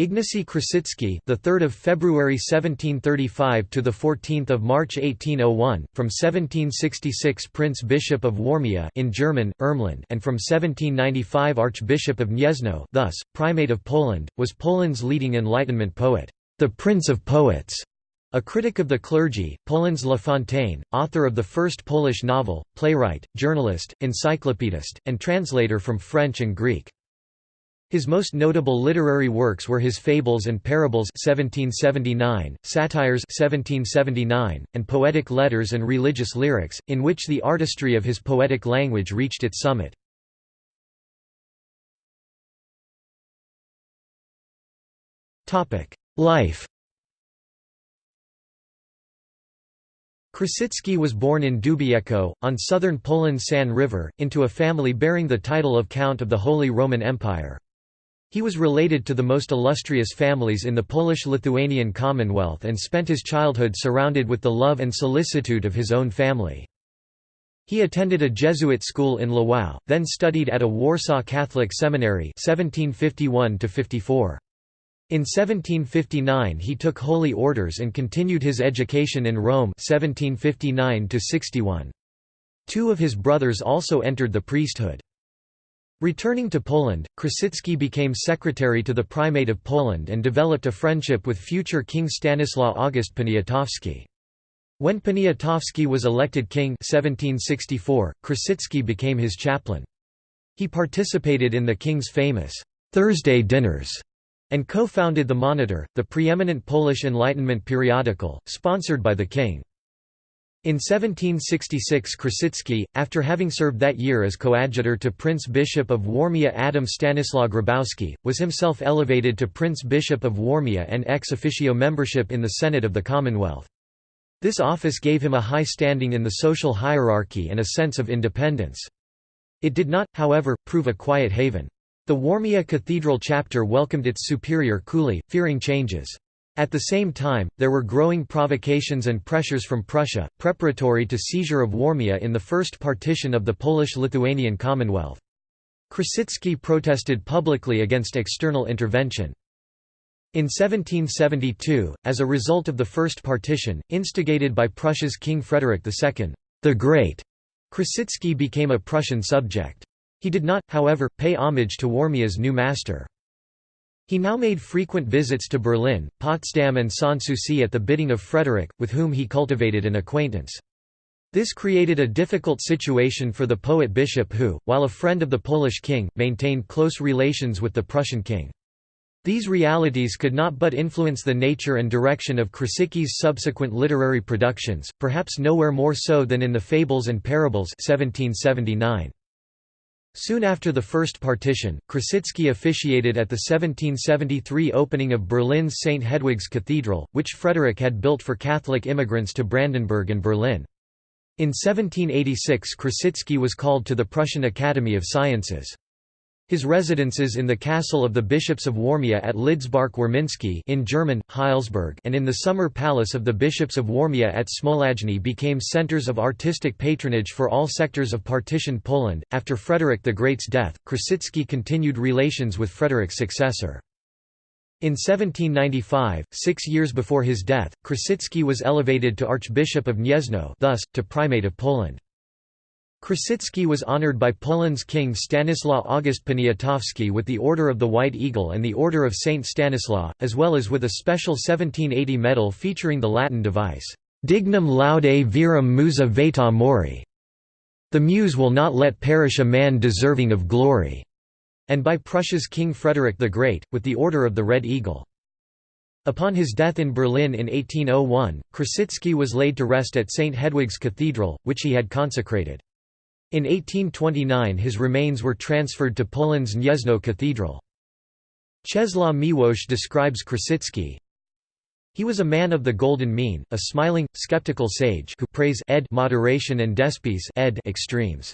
Ignacy Krasicki, the 3rd of February 1735 to the 14th of March 1801, from 1766 Prince Bishop of Warmia in German Ermland, and from 1795 Archbishop of Gniezno, thus Primate of Poland, was Poland's leading Enlightenment poet, the Prince of Poets. A critic of the clergy, Poland's La Fontaine, author of the first Polish novel, playwright, journalist, encyclopedist, and translator from French and Greek. His most notable literary works were his Fables and Parables 1779, Satires 1779, and Poetic Letters and Religious Lyrics, in which the artistry of his poetic language reached its summit. Life Krasicki was born in Dubiecko, on southern Poland's San River, into a family bearing the title of Count of the Holy Roman Empire. He was related to the most illustrious families in the Polish-Lithuanian Commonwealth and spent his childhood surrounded with the love and solicitude of his own family. He attended a Jesuit school in Lwów, then studied at a Warsaw Catholic seminary 1751 -54. In 1759 he took holy orders and continued his education in Rome 1759 -61. Two of his brothers also entered the priesthood. Returning to Poland, Krasicki became secretary to the Primate of Poland and developed a friendship with future King Stanislaw August Poniatowski. When Poniatowski was elected king 1764, Krasicki became his chaplain. He participated in the king's famous Thursday dinners and co-founded The Monitor, the preeminent Polish Enlightenment periodical, sponsored by the king. In 1766 Krasicki, after having served that year as coadjutor to Prince Bishop of Warmia Adam Stanislaw Grabowski, was himself elevated to Prince Bishop of Warmia and ex officio membership in the Senate of the Commonwealth. This office gave him a high standing in the social hierarchy and a sense of independence. It did not, however, prove a quiet haven. The Warmia Cathedral chapter welcomed its superior coolly, fearing changes. At the same time, there were growing provocations and pressures from Prussia, preparatory to seizure of Warmia in the first partition of the Polish-Lithuanian Commonwealth. Krasicki protested publicly against external intervention. In 1772, as a result of the first partition, instigated by Prussia's King Frederick II, the Great, Krasicki became a Prussian subject. He did not, however, pay homage to Warmia's new master. He now made frequent visits to Berlin, Potsdam and Sanssouci at the bidding of Frederick, with whom he cultivated an acquaintance. This created a difficult situation for the poet bishop who, while a friend of the Polish king, maintained close relations with the Prussian king. These realities could not but influence the nature and direction of Krasicki's subsequent literary productions, perhaps nowhere more so than in the Fables and Parables 1779. Soon after the first partition, Krasicki officiated at the 1773 opening of Berlin's St. Hedwig's Cathedral, which Frederick had built for Catholic immigrants to Brandenburg and Berlin. In 1786 Krasicki was called to the Prussian Academy of Sciences. His residences in the castle of the bishops of Warmia at Lidzbark-Warmiński in German, Heilsberg and in the summer palace of the bishops of Warmia at Smolajny became centers of artistic patronage for all sectors of partitioned Poland. After Frederick the Great's death, Krasicki continued relations with Frederick's successor. In 1795, six years before his death, Krasicki was elevated to Archbishop of Gniezno thus, to Primate of Poland. Krasicki was honored by Poland's king Stanislaw August Poniatowski with the Order of the White Eagle and the Order of Saint Stanislaw, as well as with a special 1780 medal featuring the Latin device, Dignum laude virum musa vetat mori. The muse will not let perish a man deserving of glory, and by Prussia's King Frederick the Great, with the Order of the Red Eagle. Upon his death in Berlin in 1801, Krasicki was laid to rest at St. Hedwig's Cathedral, which he had consecrated. In 1829 his remains were transferred to Poland's Gniezno Cathedral. Czesław Miłosz describes Krasicki, he was a man of the golden mean, a smiling, skeptical sage who praise ed moderation and despise ed extremes.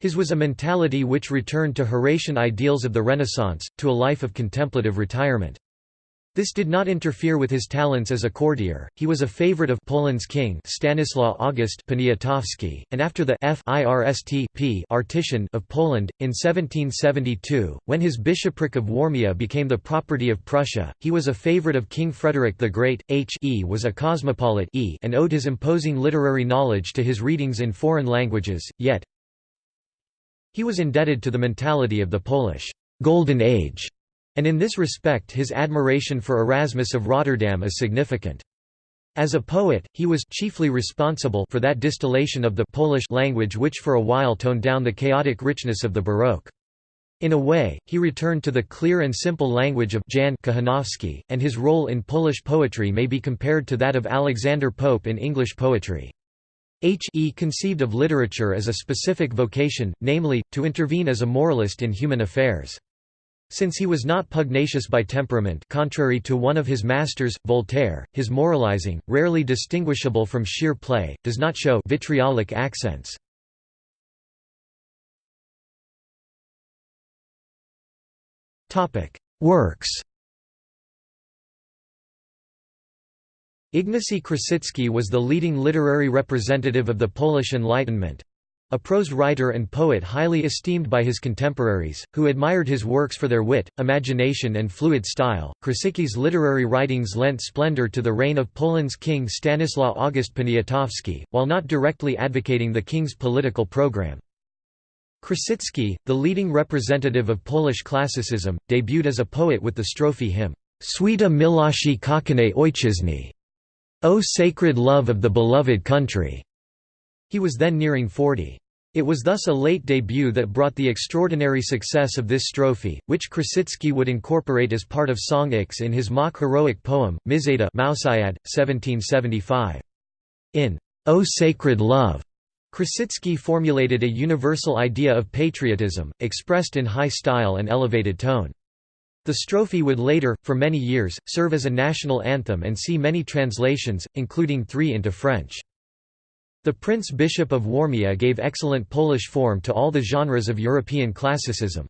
His was a mentality which returned to Horatian ideals of the Renaissance, to a life of contemplative retirement. This did not interfere with his talents as a courtier. He was a favorite of Poland's king Stanislaw August Poniatowski, and after the FIRST partition of Poland in 1772, when his bishopric of Warmia became the property of Prussia, he was a favorite of King Frederick the Great. H e was a cosmopolite e and owed his imposing literary knowledge to his readings in foreign languages. Yet he was indebted to the mentality of the Polish Golden Age and in this respect his admiration for Erasmus of Rotterdam is significant. As a poet, he was chiefly responsible for that distillation of the Polish language which for a while toned down the chaotic richness of the Baroque. In a way, he returned to the clear and simple language of Jan Kochanowski, and his role in Polish poetry may be compared to that of Alexander Pope in English poetry. H. E. conceived of literature as a specific vocation, namely, to intervene as a moralist in human affairs. Since he was not pugnacious by temperament contrary to one of his masters, Voltaire, his moralizing, rarely distinguishable from sheer play, does not show vitriolic accents. Works Ignacy Krasicki was the leading literary representative of the Polish Enlightenment, a prose writer and poet highly esteemed by his contemporaries, who admired his works for their wit, imagination and fluid style, Krasicki's literary writings lent splendor to the reign of Poland's king Stanislaw August Poniatowski, while not directly advocating the king's political program. Krasicki, the leading representative of Polish classicism, debuted as a poet with the strophe hymn, Święta miłości kochanej ojczyzny, O sacred love of the beloved country. He was then nearing 40. It was thus a late debut that brought the extraordinary success of this strophe, which Krasicki would incorporate as part of Song X in his mock heroic poem, Myszeida 1775. In O Sacred Love, Krasicki formulated a universal idea of patriotism, expressed in high style and elevated tone. The strophe would later, for many years, serve as a national anthem and see many translations, including three into French. The Prince Bishop of Warmia gave excellent Polish form to all the genres of European classicism.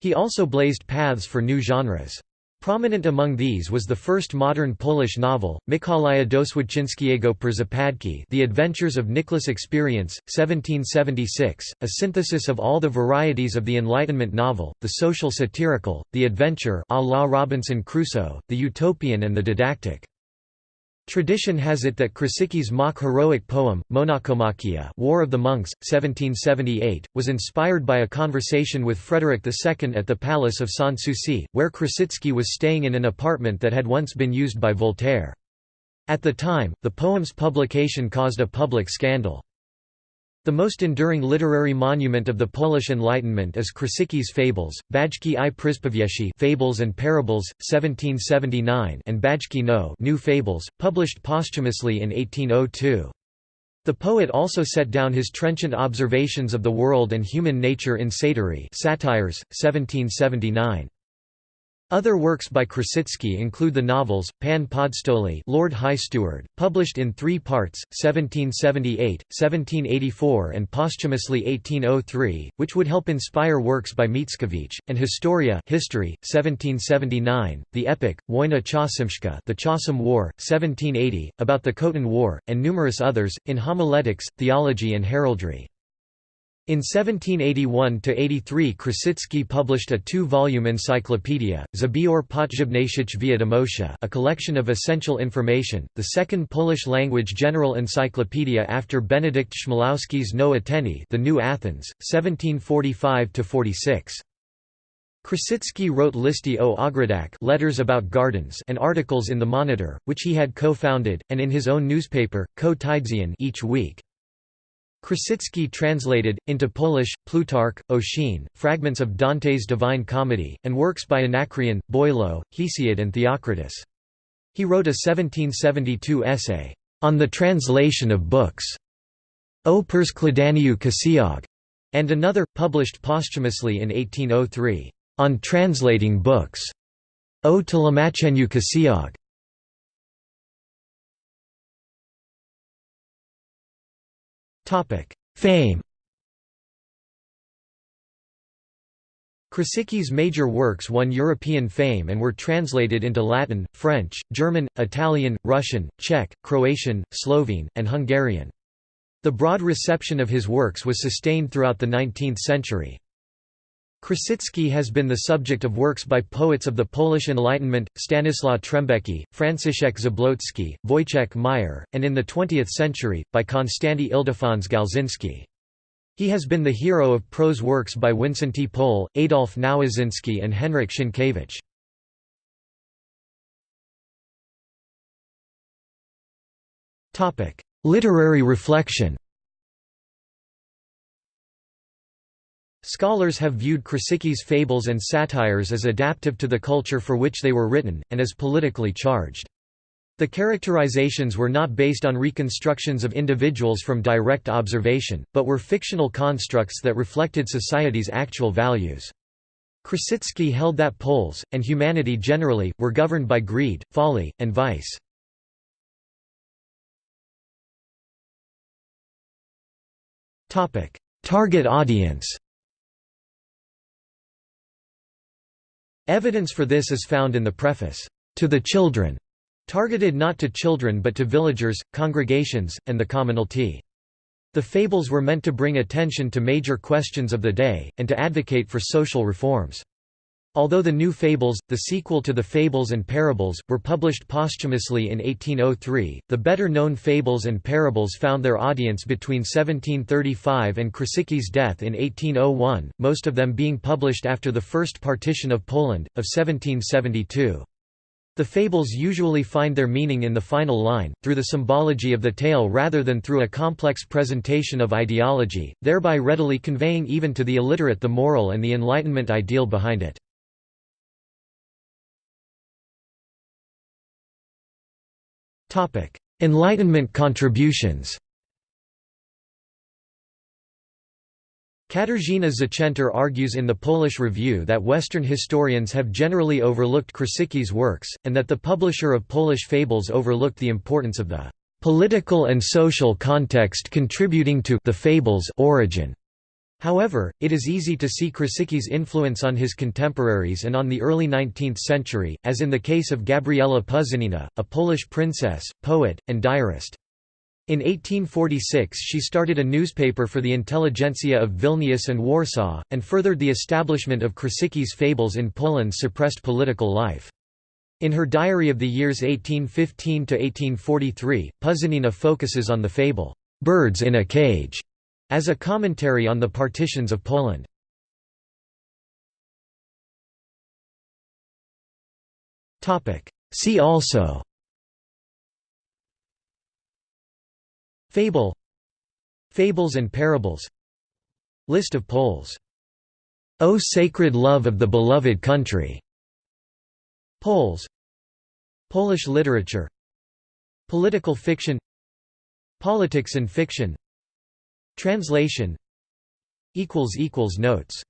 He also blazed paths for new genres. Prominent among these was the first modern Polish novel, Mikołaja Doświadczyńskiego Przypadki The Adventures of Nicholas Experience, 1776, a synthesis of all the varieties of the Enlightenment novel, the social satirical, the adventure à la Robinson Crusoe, the utopian and the didactic. Tradition has it that Krasicki's mock heroic poem, Monachomachia War of the Monks, 1778, was inspired by a conversation with Frederick II at the Palace of Sanssouci, where Krasicki was staying in an apartment that had once been used by Voltaire. At the time, the poem's publication caused a public scandal. The most enduring literary monument of the Polish Enlightenment is Krasicki's Fables, Bajki i Przypowieści Fables and Parables, 1779 and Bajki no New Fables, published posthumously in 1802. The poet also set down his trenchant observations of the world and human nature in Satyry Satires, 1779. Other works by Krasicki include the novels, Pan Podstoli Lord High Steward, published in three parts, 1778, 1784 and posthumously 1803, which would help inspire works by Mickiewicz, and Historia History, 1779, the epic, Wojna chocimska The Chasim War, 1780, about the Khotyn War, and numerous others, in homiletics, theology and heraldry. In 1781–83 Krasicki published a two-volume encyclopedia, Zbior Potrzebniejszych Wiadomości a collection of essential information, the second Polish-language general encyclopedia after Benedict Chmielowski's No Ateni the New Athens, 1745–46. Krasicki wrote Listy o Ogrodach letters about gardens and articles in the Monitor, which he had co-founded, and in his own newspaper, Ko each week. Krasicki translated, into Polish, Plutarch, Ossian, fragments of Dante's Divine Comedy, and works by Anacreon, Boileau, Hesiod and Theocritus. He wrote a 1772 essay, "'On the Translation of Books' O Przekładaniu Ksiąg", and another, published posthumously in 1803, "'On Translating Books' O Tłumaczeniu Ksiąg". Fame Krasicki's major works won European fame and were translated into Latin, French, German, Italian, Russian, Czech, Croatian, Slovene, and Hungarian. The broad reception of his works was sustained throughout the 19th century. Krasicki has been the subject of works by poets of the Polish Enlightenment, Stanislaw Trembecki, Franciszek Zabłocki, Wojciech Mier, and in the 20th century, by Konstanty Ildefons Gałczyński. He has been the hero of prose works by Wincenty Pole, Adolf Nowaczyński and Henryk Sienkiewicz. Literary reflection Scholars have viewed Krasicki's fables and satires as adaptive to the culture for which they were written, and as politically charged. The characterizations were not based on reconstructions of individuals from direct observation, but were fictional constructs that reflected society's actual values. Krasicki held that Poles, and humanity generally, were governed by greed, folly, and vice. Target audience Evidence for this is found in the preface, "'To the Children' targeted not to children but to villagers, congregations, and the commonalty. The fables were meant to bring attention to major questions of the day, and to advocate for social reforms. Although the New Fables, the sequel to the Fables and Parables, were published posthumously in 1803, the better-known Fables and Parables found their audience between 1735 and Krasicki's death in 1801, most of them being published after the First Partition of Poland, of 1772. The fables usually find their meaning in the final line, through the symbology of the tale rather than through a complex presentation of ideology, thereby readily conveying even to the illiterate the moral and the Enlightenment ideal behind it. Enlightenment contributions Katarzyna Zechenter argues in the Polish Review that Western historians have generally overlooked Krasicki's works, and that the publisher of Polish fables overlooked the importance of the political and social context contributing to the fable's origin. However, it is easy to see Krasicki's influence on his contemporaries and on the early 19th century, as in the case of Gabriela Puzynina, a Polish princess, poet, and diarist. In 1846 she started a newspaper for the intelligentsia of Vilnius and Warsaw, and furthered the establishment of Krasicki's fables in Poland's suppressed political life. In her diary of the years 1815–1843, Puzynina focuses on the fable, "'Birds in a Cage' as a commentary on the partitions of Poland. See also Fable Fables and Parables List of Poles O Sacred Love of the Beloved Country Poles Polish literature Political fiction Politics and fiction Translation. Notes